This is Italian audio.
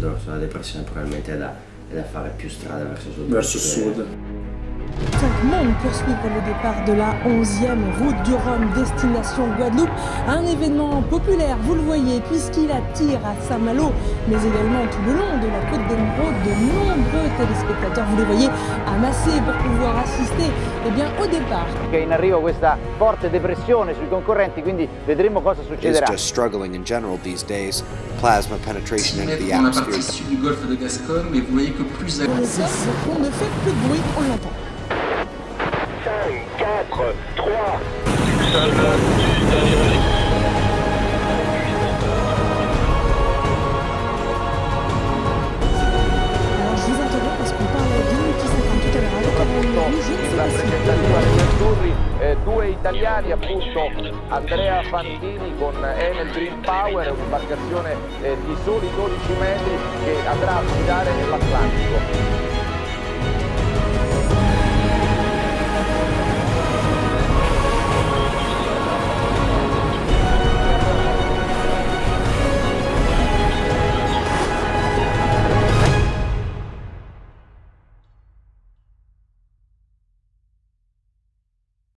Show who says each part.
Speaker 1: dorso della depressione probabilmente è da, è da fare più strada verso sud.
Speaker 2: Verso sud.
Speaker 3: Cinq mondes poursuivre le départ de la 11e route du Rhum destination Guadeloupe. Un événement populaire, vous le voyez, puisqu'il attire à Saint-Malo, mais également tout le long de la côte d'Emeraude, de nombreux téléspectateurs, vous les voyez, amassés pour pouvoir assister eh bien, au départ.
Speaker 4: Che in arrivo questa forte depressione sui concorrenti, quindi vedremo cosa succederà.
Speaker 5: just struggling in general these days. Plasma penetration into the
Speaker 6: dans la partie
Speaker 5: atmosphere.
Speaker 6: sud du golfe de Gascogne, mais vous voyez que plus
Speaker 3: on ne fait plus de bruit, on l'entend.
Speaker 7: 4, 3,
Speaker 3: Alors je vous interromps parce qu'on parlait de multi-50 tout à l'heure avec Caroline Rouge, je ne sais
Speaker 4: la azzurri, eh, due italiani appunto, Andrea Fantini con Enel Green Power, un'imbarcazione eh, di soli 12 metri che andrà a guidare nell'Atlantico.